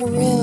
For real.